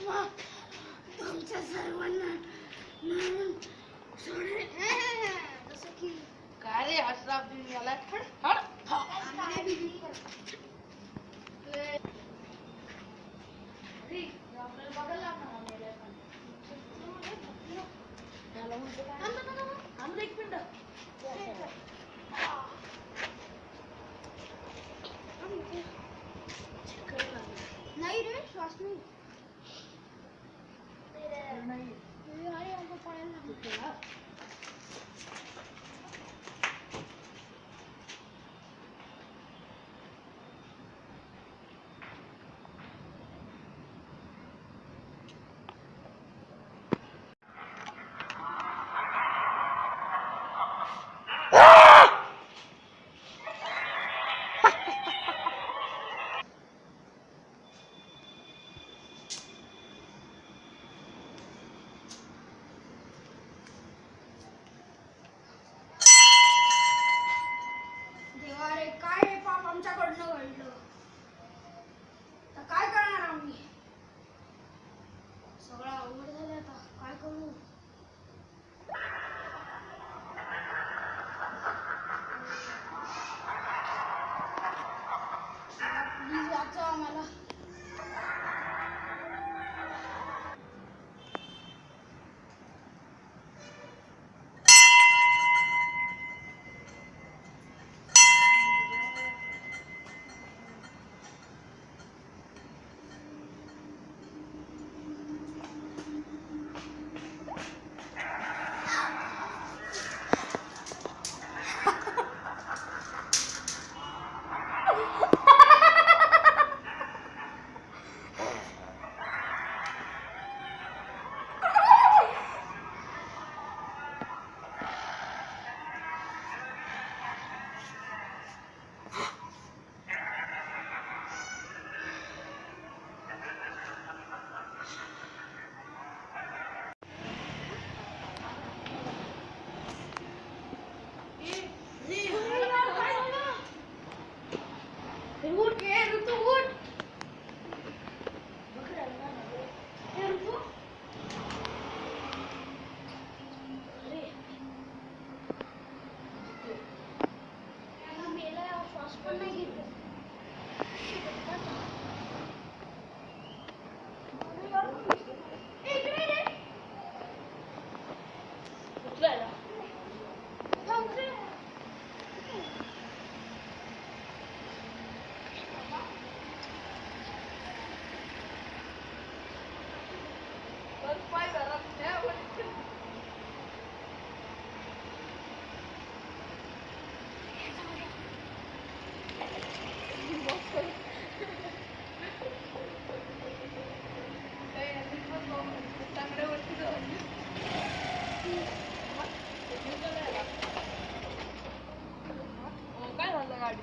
माझा तुमच्या सर्वांना मारून सोडेल. जसं की काय रे अशराफ दिन याला हट हट आपल्याला बघायला लागणार आम्हाला हो,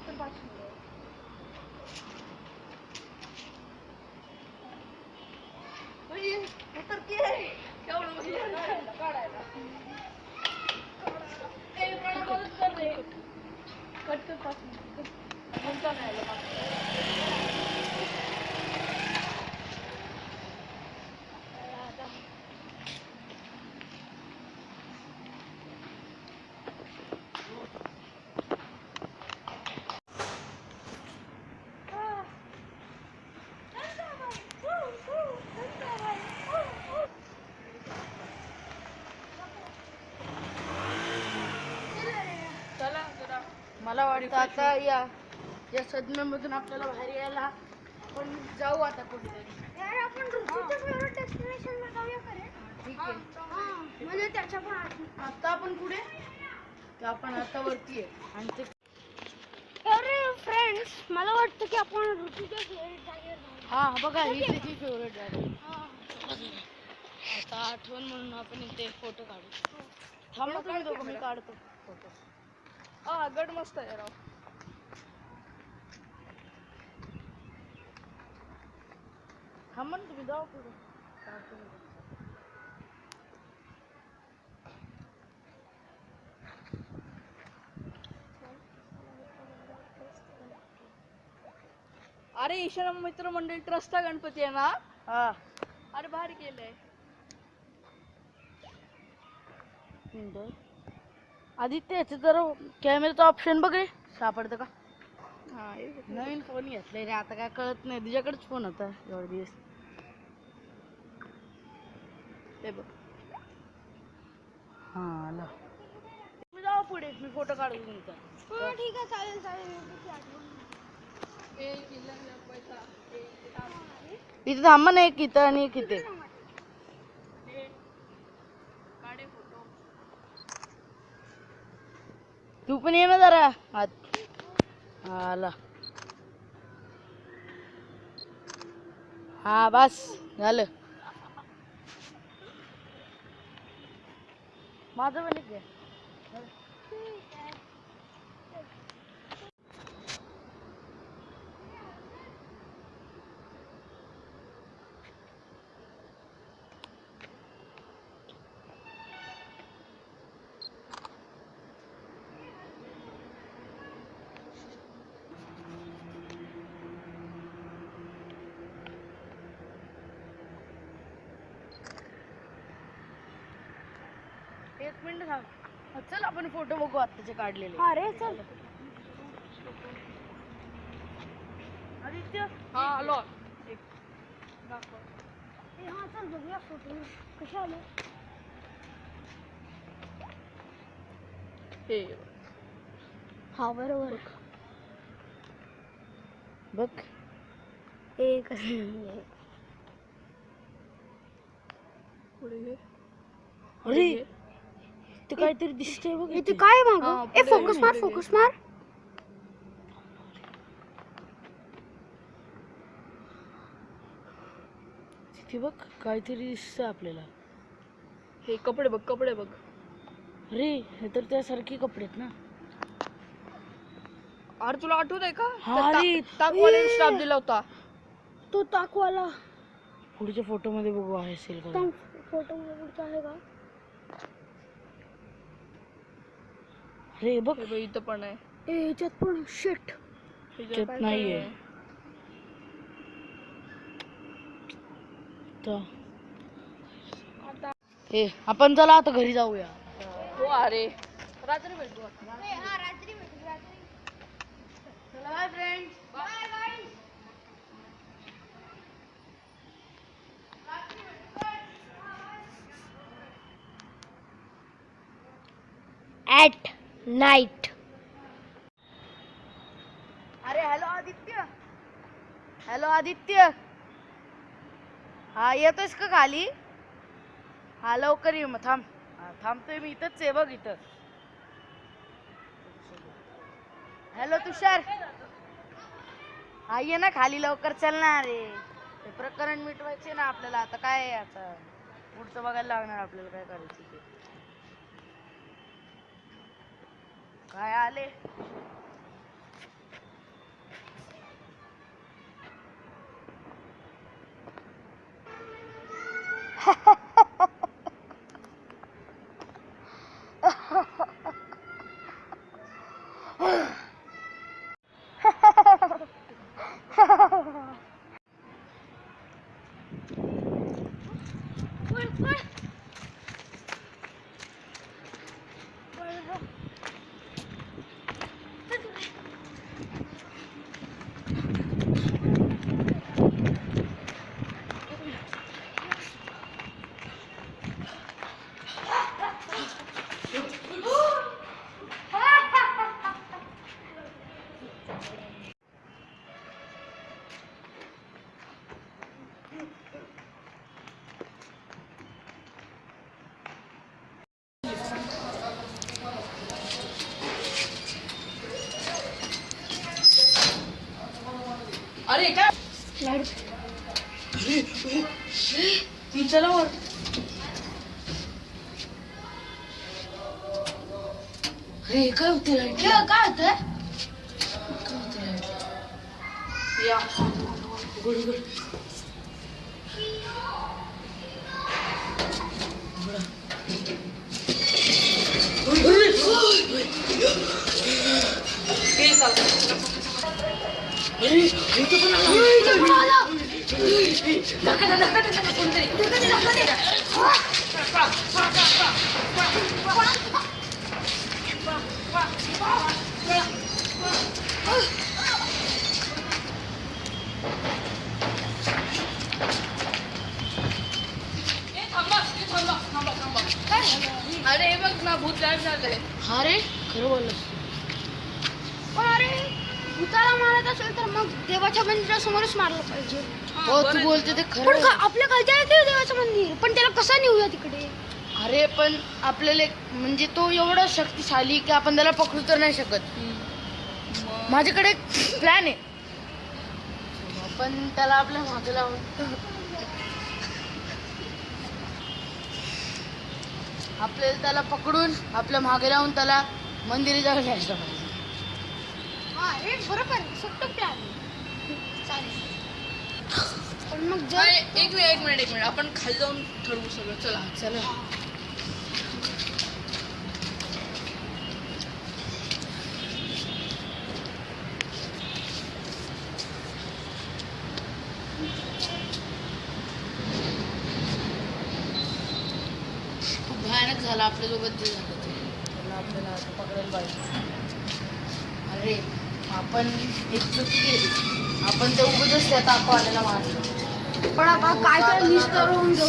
काय झालं मला वाटतं आता या या. सदम्यामधून आपल्याला बाहेर यायला आपण जाऊ आता कुठेतरी. यार आपण ऋतूच्या फेवरेट डेस्टिनेशनला जाऊया का रे ठीक आहे. हा, म्हणजे त्याच्या पण आत- आता आपण कुठे? तर आपण आता वरती आहे. आणि ते अरे फ्रेंड्स मला वाटतं की आपण ऋतूच्या फेवरेट जागेवर जाऊ हा बघा ही त्याची फेवरेट हा. आता आठवण म्हणून आपण इथे फोटो काढू. थांबा तुम्ही दोघं मी काढतो फोटो हा गड मस्त आहे राव हा म्हण तुम्ही जाऊ पुढे अरे ईशारा मित्रमंडळी ट्रस्टा गणपती आहे ना हा अरे भारी केलंय आदित्य याचं जरा कॅमेराचं ऑप्शन बघ रे. सापडतं का? हा. नवीन फोन घेतलाय रे आता काय कळत नाही. तुझ्याकडेच फोन होता एवढे दिवस. हे बघ. हा आला. तुम्ही जाऊ पुढे मी फोटो काढून तुमचा हो ठीक आहे चालेल चालेल. आठवण. इथे थांबा ना एक इथं आणि एक इथे हे. काढे फोटो तू पण ये ना जरा. आत. हा, आला. हा बस. झालं. माझं पण एक एक मिनिट थांब. हा, चल आपण फोटो बघू आत्ताचे काढलेले. अरे चल. आदित्य? हा आलो. एक. दाखव. ए, हा चल बघूया फोटो कसे आले हे. हा बरोबर. बघ. एक पुढे घे. अरे! ते काहीतरी दिसतंय बघ इथे. काय माग? ए फोकस मार फोकस मार. तिथे बघ काहीतरी दिसतं आपल्याला. हे कपडे बघ कपडे बघ. अरे हे तर त्यासारखे कपडे आहेत ना. अरे तुला आठवत आहे का? हा रे. ताकवाल्याने स्टाफ दिला होता. तो ताकवाला. पुढच्या फोटो मध्ये बघू आहे असेल का फोटो पुढचा आहे का? अरे बघ. हे बघ इथं पण आहे. ए ह्याच्यात पण शिट ह्याच्यात नाहीये. काय आहे? तर आता हे आपण चला आता घरी जाऊया. हो अरे. रात्री भेटू आपण. हा रात्री भेटू रात्री. चला bye friends bye bye at night. अरे हॅलो आदित्य. हॅलो आदित्य. हा येतोयस का खाली? हा लवकर ये मग थांब. हा, थांबतोय मी इथंच आहे बघ इथं. हॅलो तुषार. हा ये ना खाली लवकर चल ना रे. ते प्रकरण मिटवायचे ना आपल्याला. आता काय आहे आता? पुढचं बघायला लागणार आपल्याला काय करायचं ते. काय आले अरे काय चला वर अरे काय होते लाइट काय होतं या गुड गुड ए, थांबा ए, थांबा थांबा थांबा अरे हे बघ ना भूत गायब झालंय हा रे खरं बोललं पण अरे भूताला मारत असेल तर मग देवाच्या मंदिरासमोरच मारलं पाहिजे हो तू बोलते ते पण खरं का- आपल्या येते देवाचं मंदिर. पण त्याला कसं नेऊया तिकडे? अरे पण आपल्याला एक- म्हणजे तो एवढा शक्तिशाली की आपण त्याला पकडू तर नाही शकत. माझ्याकडे एक प्लॅन आहे. आपण त्याला आपल्या मागे लावून. आपल्याला त्याला पकडून आपल्या मागे लावून त्याला मंदिरी जागा न्यायला पाहिजे. हा रे बरोबर सट्ट प्लॅन चालेल. पण मग जर एक मिनिट एक मिनिट एक मिनिट. आपण खाली जाऊन ठरवू सगळं. चला चला. खूप भयानक झालं आपल्यासोबत जे झालं ते. त्याला आपल्याला आता पकडायला पाहिजे. अरे आपण एक चुकी केली. आपण ते उगतच त्या ताकवाल्याला मारलं पण आपण काय काय निस्तर होऊन जाऊ.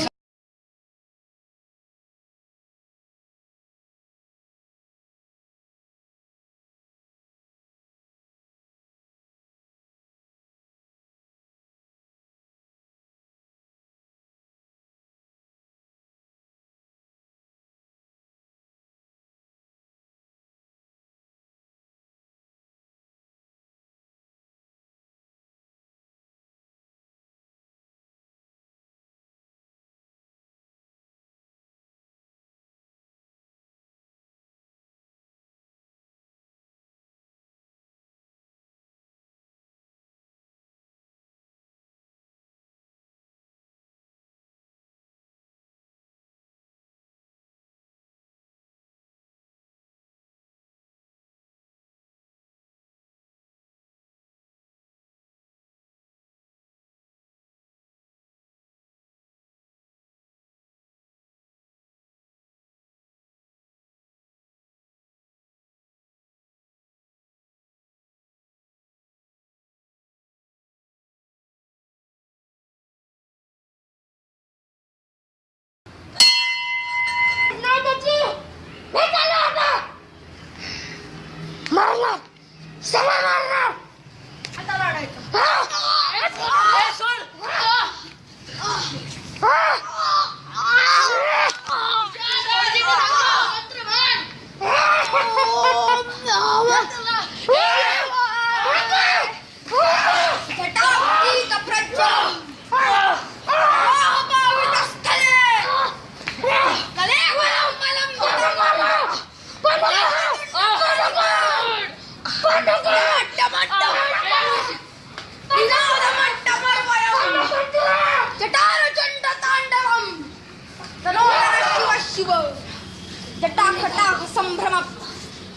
Stop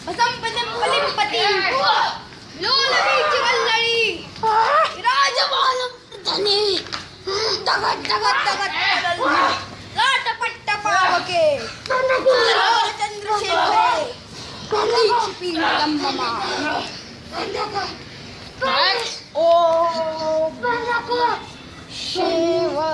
வசம்பதம் பலிம்பதி லோலவீச்சு வல்லழி ராஜபாலம் தனி தகத் தகத் தகத் ராட்டப்பட்ட பாவகே சந்திரசேகரே கலைச்சிப்பின் தம்மமா ஓ சிவா